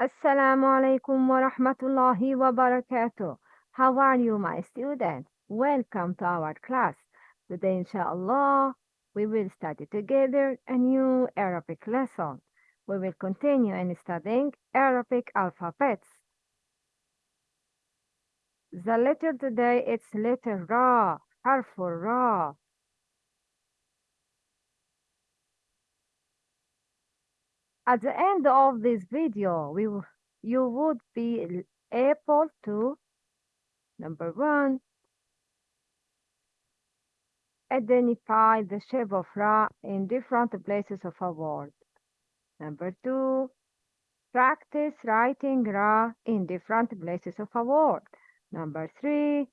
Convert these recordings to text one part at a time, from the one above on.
Assalamu alaikum wa rahmatullahi wa barakatuh. How are you, my students? Welcome to our class. Today, inshallah, we will study together a new Arabic lesson. We will continue in studying Arabic alphabets. The letter today it's letter Ra, harful Ra. At the end of this video, we, you would be able to, number one, identify the shape of Ra in different places of a word. Number two, practice writing Ra in different places of a word. Number three,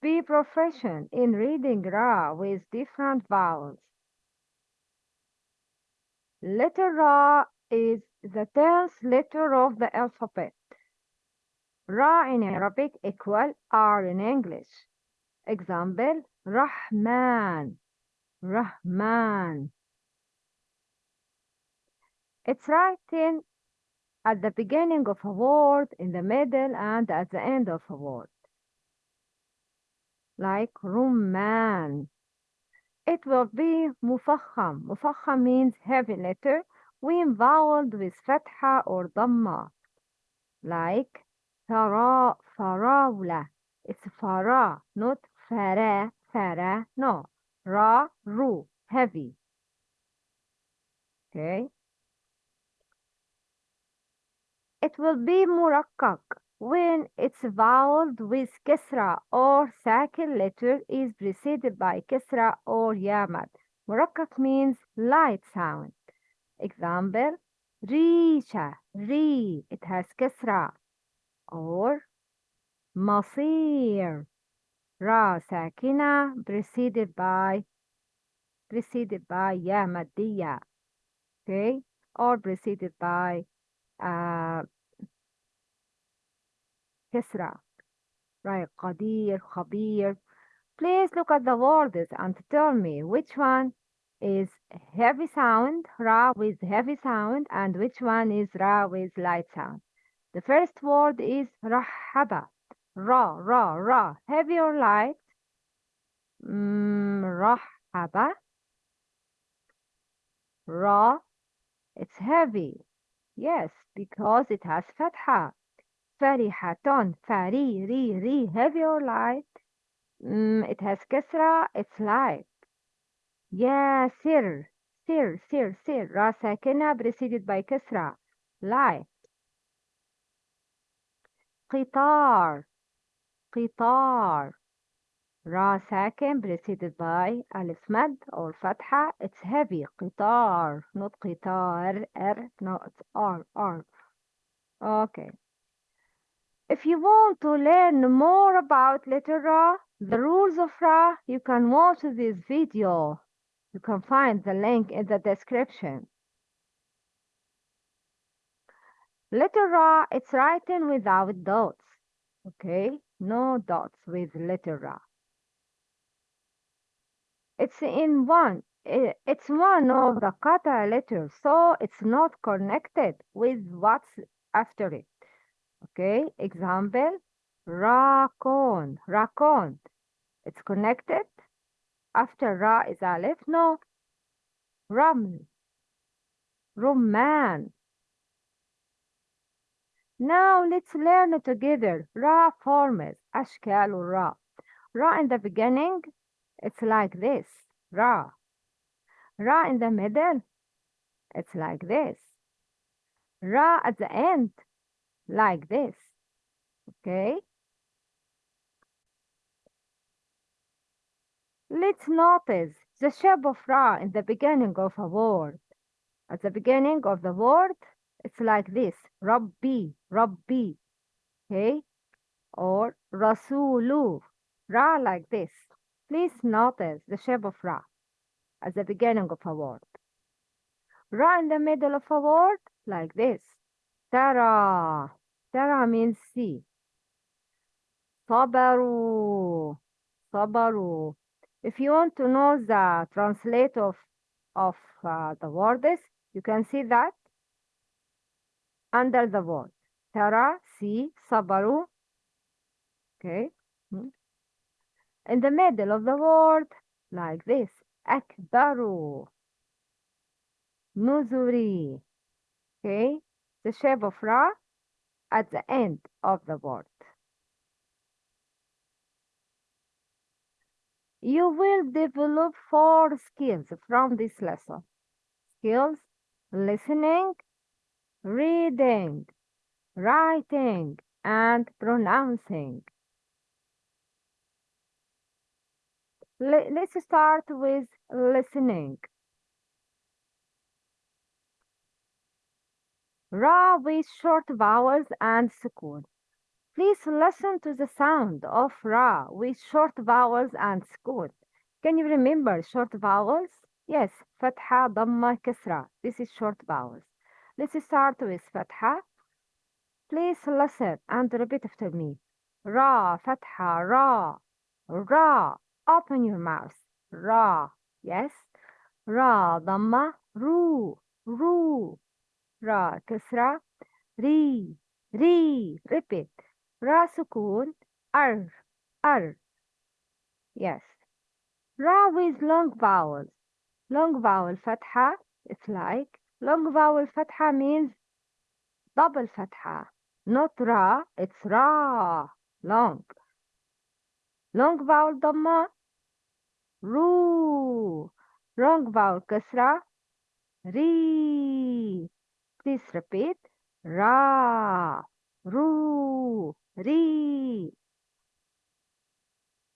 be proficient in reading Ra with different vowels. Letter Ra is the tenth letter of the alphabet. Ra in Arabic equal R in English. Example, Rahman, Rahman. It's written at the beginning of a word, in the middle, and at the end of a word. Like Rumman. It will be mufakham. Mufakham means heavy letter when voweled with fatha or dhamma. Like fara, farawla. It's fara, not fara, fara. No. Ra, ru, heavy. Okay. It will be murakkak when it's vowel with kisra or sakil letter is preceded by kisra or yamad. Murakkak means light sound. Example, risha, ri, it has kisra. Or masir, ra sakina preceded by preceded by ya maddiya. Okay? Or preceded by uh, Kesra, right? Qadir, Khabir. Please look at the words and tell me which one is heavy sound, Ra with heavy sound, and which one is Ra with light sound. The first word is Rahaba. Ra, Ra, Ra. Heavy or light? Mm, Rahaba. Ra. It's heavy. Yes, because it has fatha. فرحة فري ري ري heavy or light mm, it has كسرة it's light يا سر سر سر سر را ساكنة preceded by كسرة light قطار قطار را ساكن preceded by ألف مد or فتحة it's heavy قطار not قطار R no it's R R okay If you want to learn more about letter Ra, the rules of Ra, you can watch this video. You can find the link in the description. Letter Ra, it's written without dots. Okay? No dots with letter Ra. It's in one. It's one of the kata letters, so it's not connected with what's after it. Okay, example, raccoon, raccoon. It's connected. After ra is alif, no. Raml, rumman. Now let's learn together. Ra forms, ashkal ra. Ra in the beginning, it's like this. Ra. Ra in the middle, it's like this. Ra at the end, like this. Okay? Let's notice the shape of Ra in the beginning of a word. At the beginning of the word, it's like this. Rabbi, Rabbi. Okay? Or Rasulu. Ra like this. Please notice the shape of Ra at the beginning of a word. Ra in the middle of a word, like this. Tara. Tara means see. Sabaru. Sabaru. If you want to know the translate of, of uh, the words, you can see that under the word ترى see صبروا okay hmm. in the middle of the word like this أكبر نذري okay the shape of ra at the end of the word. You will develop four skills from this lesson. Skills listening reading writing and pronouncing. Let's start with listening ra with short vowels and sukun Please listen to the sound of ra with short vowels and sukun. Can you remember short vowels? Yes, fatha, dhamma, kasra. This is short vowels. Let's start with fatha. Please listen and repeat after me. Ra, fatha, ra, ra. Open your mouth. Ra. Yes. Ra, dhamma, ru, ru. Ra, kasra, ri, ri. Repeat. Ra sukun, ar, ar. Yes. Ra with long vowels. Long vowel fatha, it's like. Long vowel fatha means double fatha. Not ra, it's ra. Long. Long vowel dhamma, ru. Long vowel kasra, ri. Please repeat. Ra, ru, ri.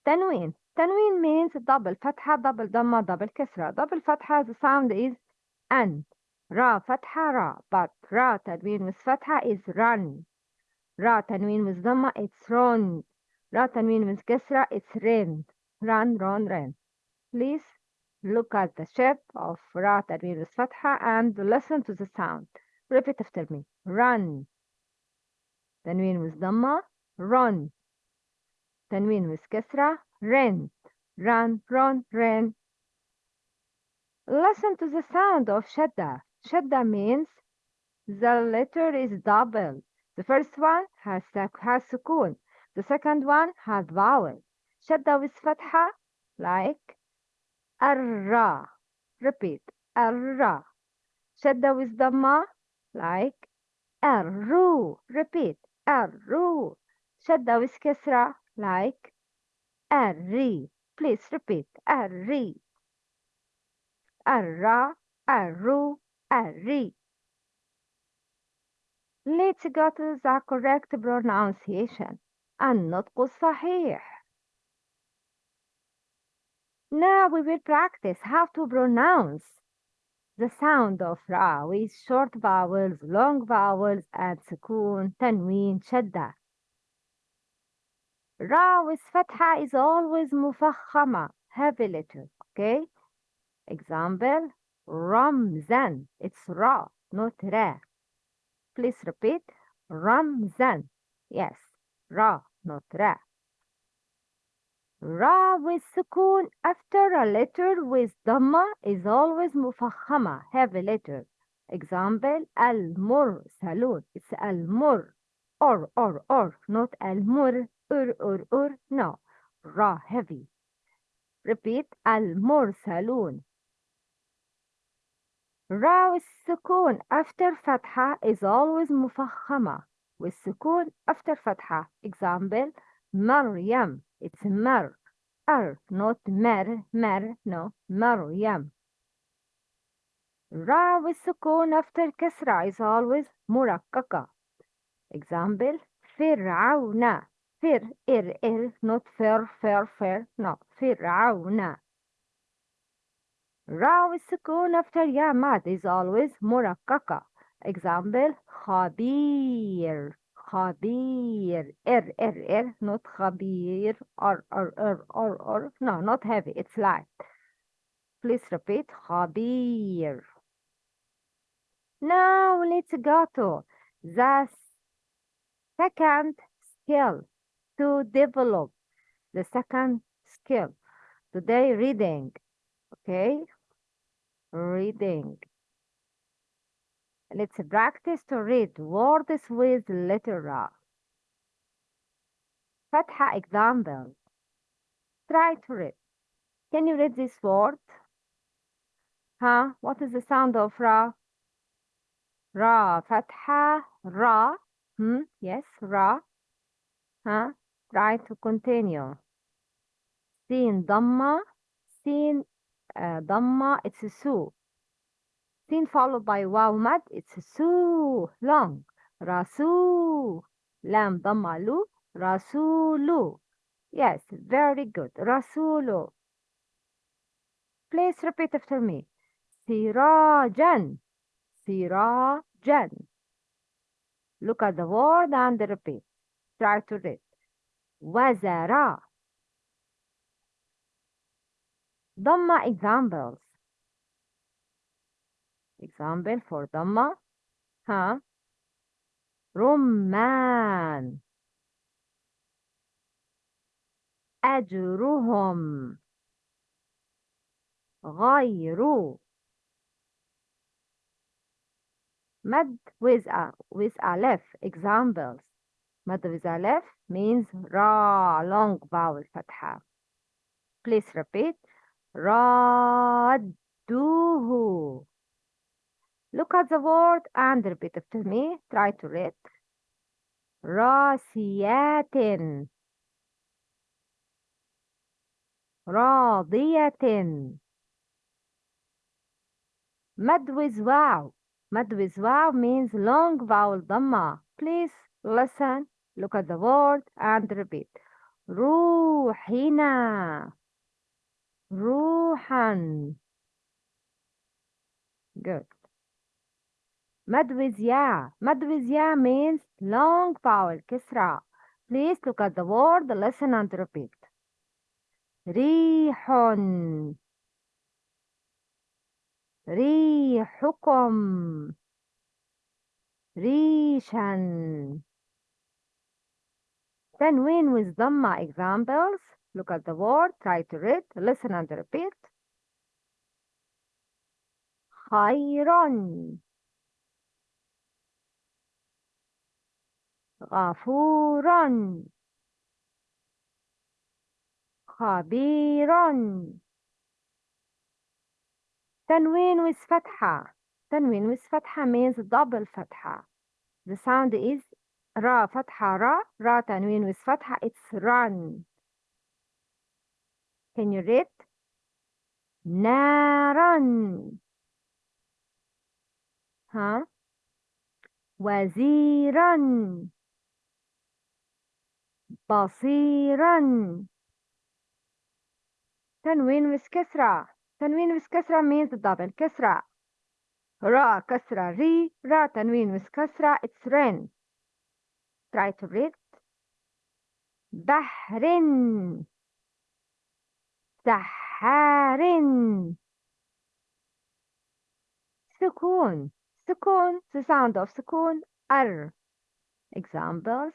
Tanween. Tanween means double fatha, double dhamma, double kasra. Double fatha, the sound is an. Ra fatha ra, but ra tanween with fatha is run. Ra tanween with dhamma, it's run. Ra tanween with kasra, it's rin. Run, run, rin. Please look at the shape of ra tanween with fatha and listen to the sound. Repeat after me. Run. Tanween with dhamma, run. تنوين with كسرة rent run run ran listen to the sound of shadda shadda means the letter is double the first one has has sukun the second one has vowel shadda with fatha like arra repeat arra shadda with dhamma like arru repeat arru shadda with kasra like arri. Please repeat arri. Arra, arru, arri. Let's go to the correct pronunciation. النطق الصحيح. Now we will practice how to pronounce the sound of ra with short vowels, long vowels, and sukun, tanween, shadda. Ra with fatha is always mufakhama, heavy letter, okay? Example, Ramzan. It's Ra, not Ra. Please repeat, Ramzan. Yes, Ra, not Ra. Ra with sukun after a letter with dhamma is always mufakhama, heavy letter. Example, al-mursalun. It's al-mur. Or, or, or, not al-mur. Ur, ur, ur. No. Ra, heavy. Repeat, al-mursalun. Ra with sukun after fatha is always mufakhama. With sukun after fatha. Example, Maryam. It's mar. Ar, not mer, mer, no. Maryam. Ra with sukun after kasra is always murakkaka. Example, Fir'auna. Fir, ir, ir, not fir, fir, fir, no. Fir'auna. Ra with sukun after ya mad is always murakkaka. Example, khabir. Khabir. Ir, ir, ir, not khabir. Or, or, or, or, or. No, not heavy. It's light. Please repeat. Khabir. Now let's go to the second skill to develop the second skill. Today, reading. Okay? Reading. Let's practice to read words with letter R. Fatha example. Try to read. Can you read this word? Huh? What is the sound of Ra? Ra. Fatha. Ra. Hmm? Yes, Ra. Huh? Try to continue. Sin Dhamma. Sin uh, Dhamma. It's a su. Then followed by waumad. Mad, it's Su long. Rasul. Lam Damalu. Rasulu. Yes, very good. Rasulu. Please repeat after me. Sirajan. Sirajan. Look at the word and repeat. Try to read. Wazara. Dhamma examples. Example for Dhamma. Huh? رمان أجرهم غير مد with a with aleph examples مد with aleph means ra long vowel فتحة please repeat ردوه Look at the word and repeat after me. Try to read. راسيات راضية مد with wow. Mad with wow means long vowel dhamma. Please listen, look at the word and repeat. روحنا روحا Good. Madhvizya. Madhvizya means long vowel, Kisra. Please look at the word, listen and repeat. ريح ريحكم Tanween with Dhamma examples. Look at the word, try to read, listen and repeat. خيرا غفورا. خبيرا. تنوين with فتحة. تنوين with فتحة means double فتحة. The sound is را فتحة را را تنوين with فتحة. It's run. Can you read? نارا ها وزيرا. بصيرا تنوين with كسرة تنوين with كسرة means double كسرة را كسرة ري را تنوين with كسرة it's rain try to read بحر سحار سكون سكون the sound of سكون ر examples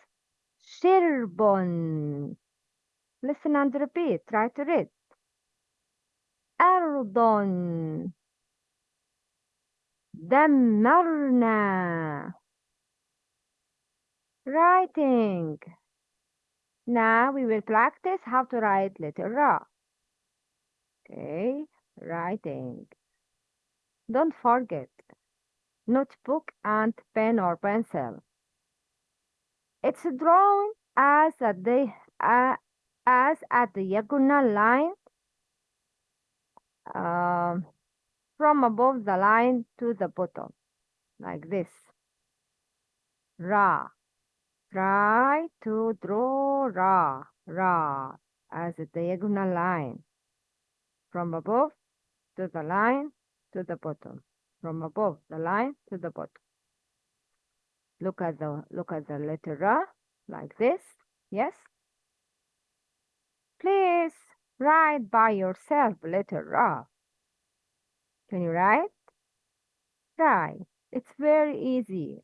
شرب listen and repeat try to read أرض دمرنا writing now we will practice how to write letter Ra okay writing don't forget notebook and pen or pencil it's drawn as a the uh, as the diagonal line um, from above the line to the bottom like this. Ra. Try to draw ra ra as a diagonal line. From above to the line to the bottom. From above the line to the bottom look at the look at the letter ra like this yes? Please write by yourself letter ra can you write? Try. It's very easy.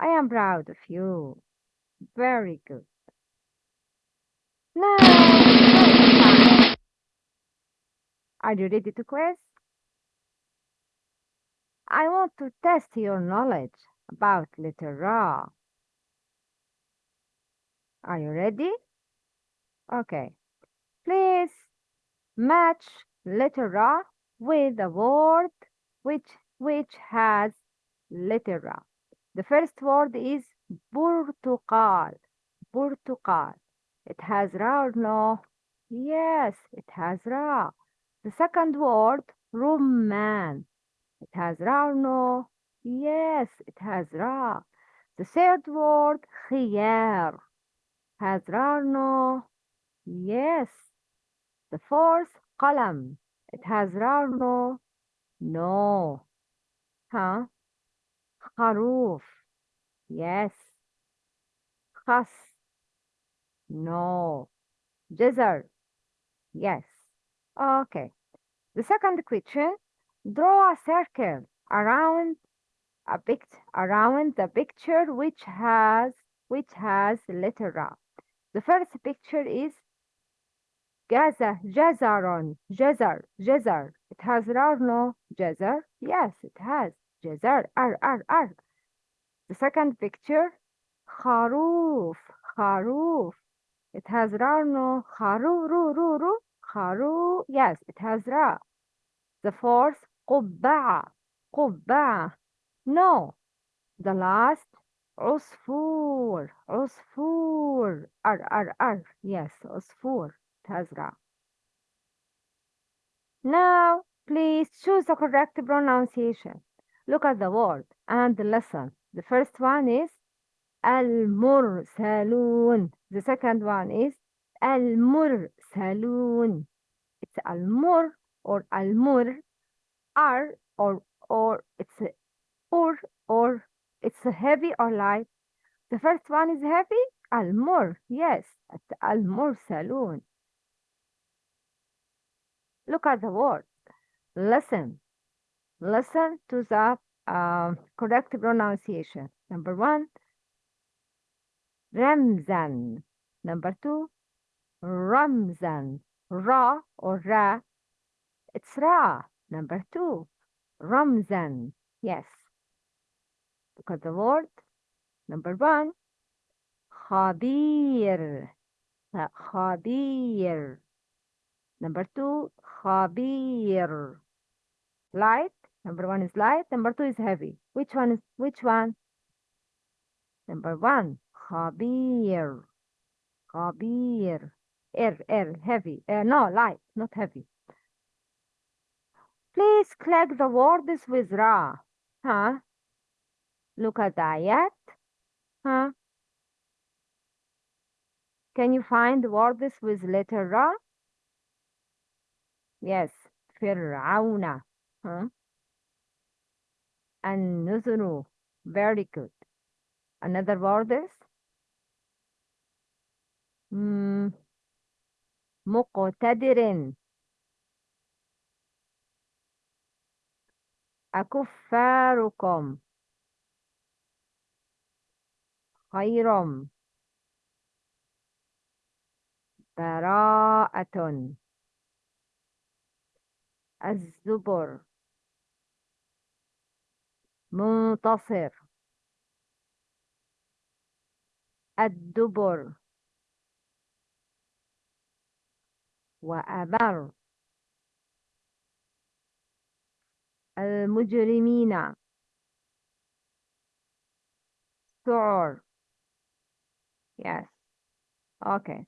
I am proud of you. Very good. Now are you ready to quiz I want to test your knowledge about letter. Are you ready? Okay. Please match letter with a word which which has letter. The first word is Portugal. Portugal. It has Ra or no? Yes, it has Ra. The second word, Rumman. It has Ra or no? Yes, it has Ra. The third word, Khiyar. Has Ra or no? Yes. The fourth, Qalam. It has Ra or no? No. Huh? Kharoof. Yes. Khas. No. Jazar. Yes. Okay. The second question, draw a circle around a pict around the picture which has which has letter Ra. The first picture is Gaza, Jazaron, Jazar, Jazar. It has or no? Jazar? Yes, it has. Jazar, R, R, R. The second picture, Kharoof, Kharoof. It has or no? Kharu, Ru, Ru, Ru. Kharu. Yes, it has Ra. The fourth, قبعة, قبعة. No. The last, عصفور, عصفور. R, R, R. Yes, عصفور. It has Ra. Now, please choose the correct pronunciation. Look at the word and listen. The first one is المرسلون. The second one is المرسلون. It's المر or المر, are or or it's a, or or it's a heavy or light. The first one is heavy. Almor, yes, at Almor Saloon. Look at the word. Listen. Listen to the uh, correct pronunciation. Number one, Ramzan. Number two, Ramzan. Ra or Ra. It's Ra. Number two, Ramzan. Yes. Look at the word. Number one, Khabir. Khabir. Number two, Khabir. Light. Number one is light. Number two is heavy. Which one is which one? Number one, Khabir. Khabir. Air, air, heavy. Uh, no, light, not heavy. Please click the words with Ra. Huh? Look at that? Huh? Can you find words with letter Ra? Yes, Fir'auna. Huh? And Nuzuru. Very good. Another word is? Mm. Muqtadirin. أكفاركم. خير براءة. الزبر. منتصر. الدبر. وأمر المجرمين سعر yes okay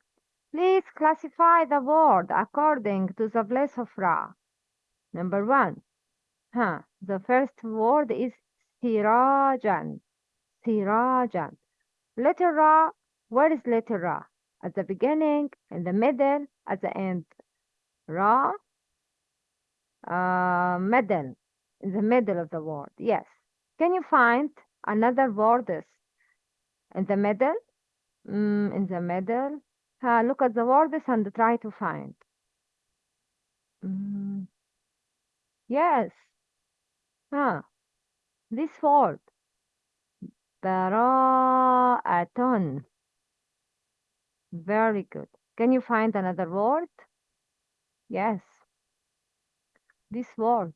please classify the word according to the place of Ra number one huh the first word is sirajan sirajan letter Ra where is letter Ra at the beginning in the middle at the end Ra uh, middle in the middle of the word. Yes. Can you find another words in the middle? Mm, in the middle. Uh, look at the words and try to find. Mm. Yes. Huh. This word. Bara'atun. Very good. Can you find another word? Yes. This word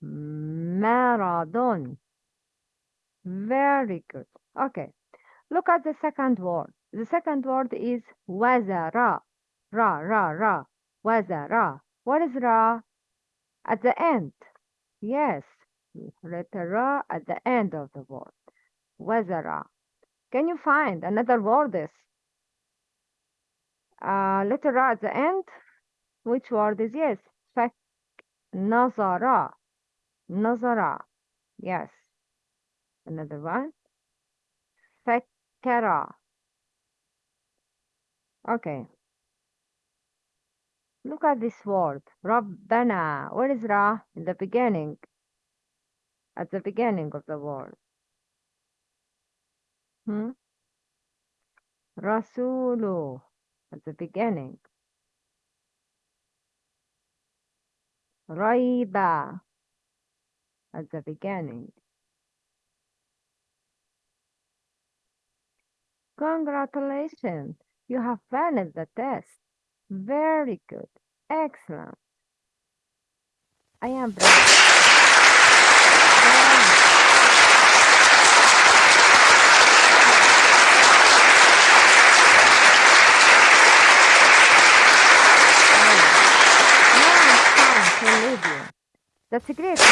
marathon. Very good. Okay. Look at the second word. The second word is wazara. Ra, ra, ra. Wazara. What is ra? At the end. Yes. Letter ra at the end of the word. Wazara. Can you find another word? Is uh, letter ra at the end? Which word is yes? Nazara. Nazara. Yes. Another one. Fakkara. Okay. Look at this word. Rabbana. What is Ra in the beginning? At the beginning of the word. Hmm? Rasulu. At the beginning. Raiba. At the beginning. Congratulations. You have finished the test. Very good. Excellent. I am Das Sekret ist